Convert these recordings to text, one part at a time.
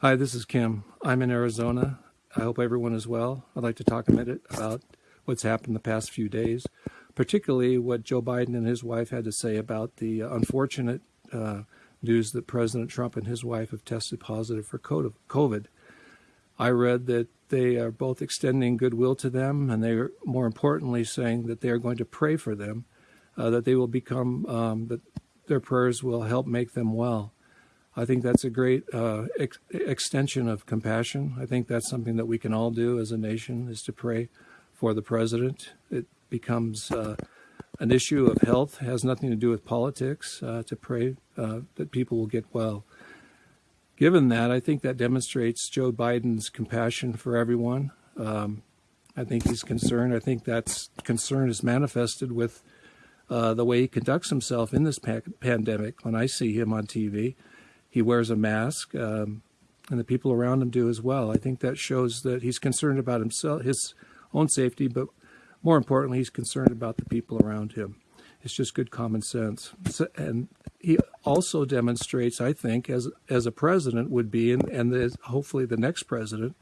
Hi, this is Kim. I'm in Arizona. I hope everyone is well. I'd like to talk a minute about what's happened the past few days, particularly what Joe Biden and his wife had to say about the unfortunate uh, news that President Trump and his wife have tested positive for COVID. I read that they are both extending goodwill to them, and they are more importantly saying that they are going to pray for them, uh, that they will become, um, that their prayers will help make them well. I think that's a great uh, ex extension of compassion. I think that's something that we can all do as a nation is to pray for the president. It becomes uh, an issue of health, has nothing to do with politics, uh, to pray uh, that people will get well. Given that, I think that demonstrates Joe Biden's compassion for everyone. Um, I think he's concerned. I think that concern is manifested with uh, the way he conducts himself in this pa pandemic. When I see him on TV, he wears a mask, um, and the people around him do as well. I think that shows that he's concerned about himself, his own safety, but more importantly, he's concerned about the people around him. It's just good common sense. So, and he also demonstrates, I think, as as a president would be, and, and hopefully the next president,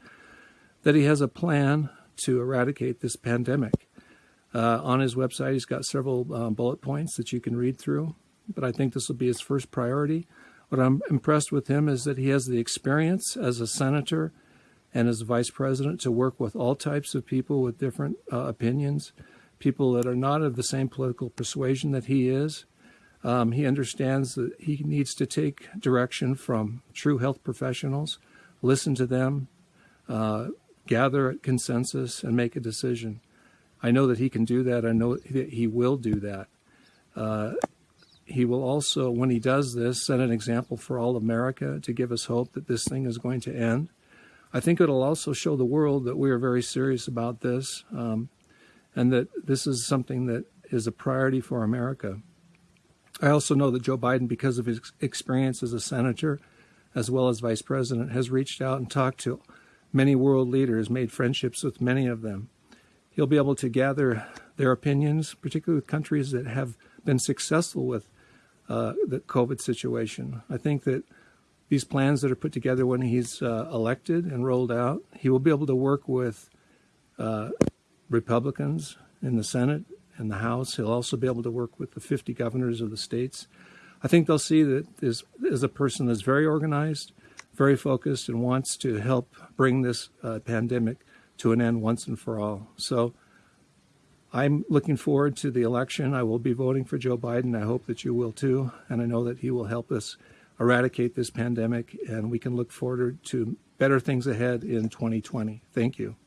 that he has a plan to eradicate this pandemic. Uh, on his website, he's got several um, bullet points that you can read through, but I think this will be his first priority. What I'm impressed with him is that he has the experience as a senator and as a vice president to work with all types of people with different uh, opinions, people that are not of the same political persuasion that he is. Um, he understands that he needs to take direction from true health professionals, listen to them, uh, gather consensus, and make a decision. I know that he can do that. I know that he will do that. Uh, he will also, when he does this, set an example for all America to give us hope that this thing is going to end. I think it'll also show the world that we are very serious about this um, and that this is something that is a priority for America. I also know that Joe Biden, because of his experience as a senator as well as vice president, has reached out and talked to many world leaders, made friendships with many of them. He'll be able to gather their opinions, particularly with countries that have been successful with uh, the COVID situation. I think that these plans that are put together when he's uh, elected and rolled out, he will be able to work with uh, Republicans in the Senate and the House. He'll also be able to work with the 50 governors of the states. I think they'll see that this is a person that's very organized, very focused, and wants to help bring this uh, pandemic to an end once and for all. So I'm looking forward to the election. I will be voting for Joe Biden. I hope that you will too. And I know that he will help us eradicate this pandemic and we can look forward to better things ahead in 2020. Thank you.